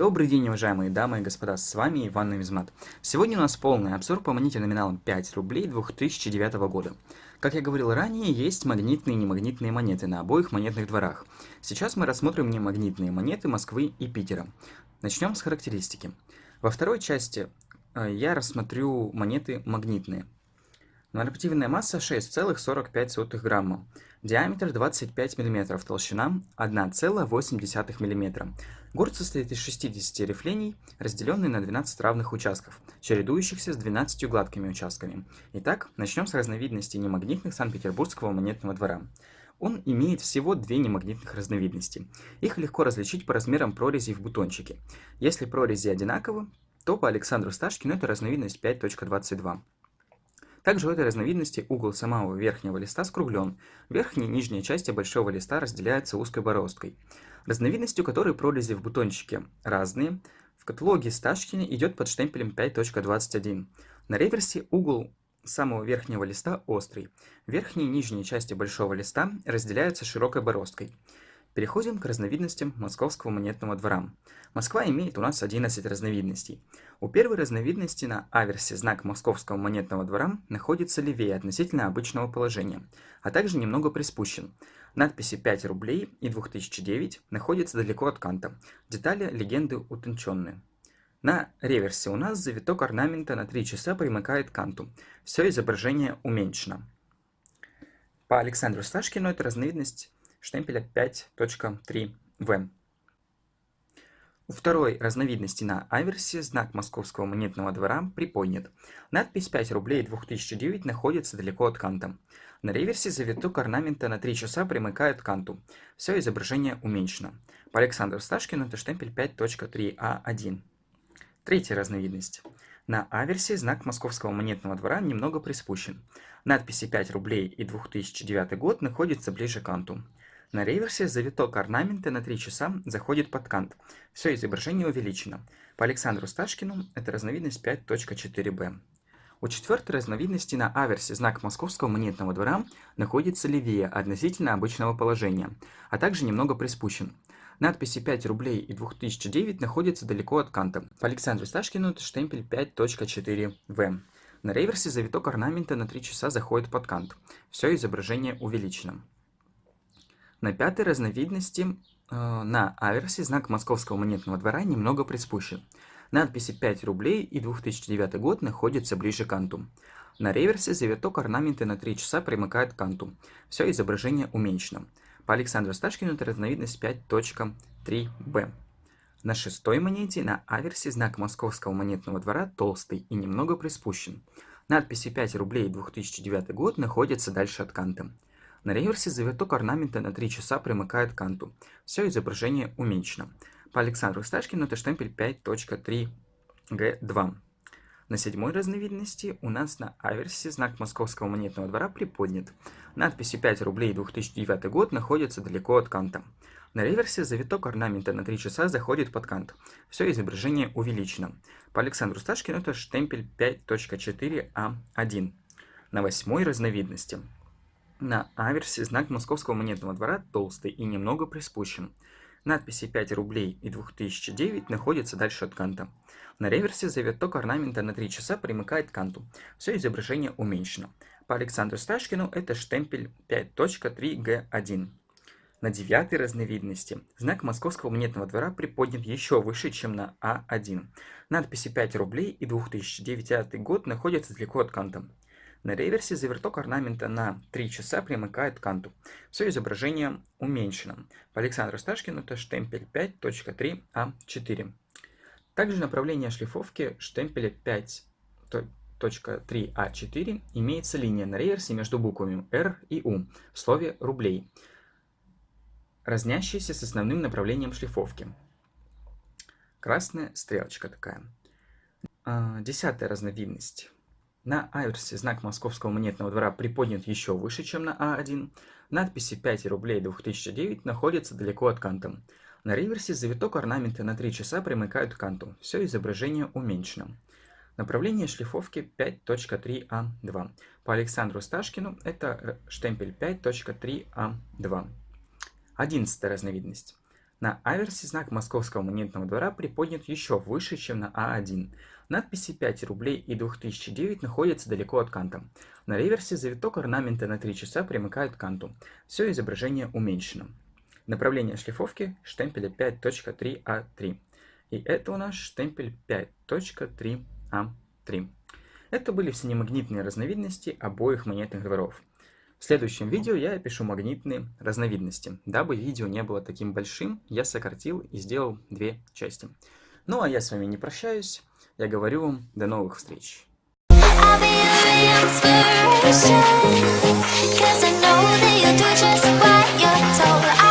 Добрый день, уважаемые дамы и господа, с вами Иван Навизмат. Сегодня у нас полный обзор по монете номиналом 5 рублей 2009 года. Как я говорил ранее, есть магнитные и немагнитные монеты на обоих монетных дворах. Сейчас мы рассмотрим немагнитные монеты Москвы и Питера. Начнем с характеристики. Во второй части э, я рассмотрю монеты магнитные. Нормативная масса 6,45 грамма. Диаметр 25 мм, толщина 1,8 мм. Город состоит из 60 рифлений, разделенные на 12 равных участков, чередующихся с 12 гладкими участками. Итак, начнем с разновидности немагнитных Санкт-Петербургского монетного двора. Он имеет всего две немагнитных разновидности. Их легко различить по размерам прорезей в бутончике. Если прорези одинаковы, то по Александру Сташкину это разновидность 5.22. Также у этой разновидности угол самого верхнего листа скруглен. Верхняя и нижняя части большого листа разделяются узкой бороздкой. Разновидностью которой прорези в бутончике разные, в каталоге Сташкина идет под штемпелем 5.21. На реверсе угол самого верхнего листа острый. Верхние и нижние части большого листа разделяются широкой бороздкой. Переходим к разновидностям московского монетного двора. Москва имеет у нас 11 разновидностей. У первой разновидности на аверсе знак московского монетного двора находится левее относительно обычного положения, а также немного приспущен. Надписи 5 рублей и 2009 находятся далеко от канта. Детали легенды утонченные. На реверсе у нас завиток орнамента на 3 часа примыкает к канту. Все изображение уменьшено. По Александру Сташкину это разновидность штемпеля 5.3В. У второй разновидности на аверсе знак московского монетного двора приподнят. Надпись 5 рублей 2009 находится далеко от канта. На реверсе завиток орнамента на 3 часа примыкает к канту. Все изображение уменьшено. По Александру Сташкину это штемпель 5.3А1. Третья разновидность. На аверсе знак московского монетного двора немного приспущен. Надписи 5 рублей и 2009 год находятся ближе к канту. На реверсе завиток орнамента на 3 часа заходит под кант. Все изображение увеличено. По Александру Сташкину это разновидность 5.4b. У четвертой разновидности на аверсе знак московского монетного двора находится левее относительно обычного положения, а также немного приспущен. Надписи 5 рублей и 2009 находятся далеко от канта. По Александру Сташкину это штемпель 5.4v. На реверсе завиток орнамента на 3 часа заходит под кант. Все изображение увеличено. На пятой разновидности э, на аверсе знак московского монетного двора немного приспущен. Надписи 5 рублей и 2009 год находятся ближе к канту. На реверсе завиток орнамента на 3 часа примыкает к канту. Все изображение уменьшено. По Александру Сташкину это разновидность 5.3b. На шестой монете на аверсе знак московского монетного двора толстый и немного приспущен. Надписи 5 рублей и 2009 год находятся дальше от канта. На реверсе завиток орнамента на 3 часа примыкает к канту. Все изображение уменьшено. По Александру Сташкину это штемпель 5.3G2. На седьмой разновидности у нас на аверсе знак московского монетного двора приподнят. Надписи 5 рублей 2009 год находятся далеко от канта. На реверсе завиток орнамента на 3 часа заходит под кант. Все изображение увеличено. По Александру Сташкину это штемпель 5.4А1. На восьмой разновидности на аверсе знак московского монетного двора толстый и немного приспущен. Надписи 5 рублей и 2009 находятся дальше от канта. На реверсе завиток орнамента на 3 часа примыкает к канту. Все изображение уменьшено. По Александру Сташкину это штемпель 5.3G1. На девятой разновидности знак московского монетного двора приподнят еще выше, чем на А1. Надписи 5 рублей и 2009 год находятся далеко от канта. На реверсе заверток орнамента на 3 часа примыкает к канту. Все изображение уменьшено. По Александру Сташкину это штемпель 5.3А4. Также направление шлифовки штемпеля 5.3А4 имеется линия на реверсе между буквами R и U в слове «рублей», разнящаяся с основным направлением шлифовки. Красная стрелочка такая. А, десятая разновидность. На аверсе знак московского монетного двора приподнят еще выше, чем на А1. Надписи 5 рублей 2009 находятся далеко от канта. На реверсе завиток орнамента на 3 часа примыкают к канту. Все изображение уменьшено. Направление шлифовки 5.3А2. По Александру Сташкину это штемпель 5.3А2. Одиннадцатая разновидность. На аверсе знак Московского монетного двора приподнят еще выше, чем на А1. Надписи 5 рублей и 2009 находятся далеко от канта. На реверсе завиток орнамента на 3 часа примыкает к канту. Все изображение уменьшено. Направление шлифовки штемпеля 5.3А3. И это у нас штемпель 5.3А3. Это были все немагнитные разновидности обоих монетных дворов. В следующем видео я опишу магнитные разновидности. Дабы видео не было таким большим, я сократил и сделал две части. Ну а я с вами не прощаюсь, я говорю вам до новых встреч. Cause I know that you do just what you're told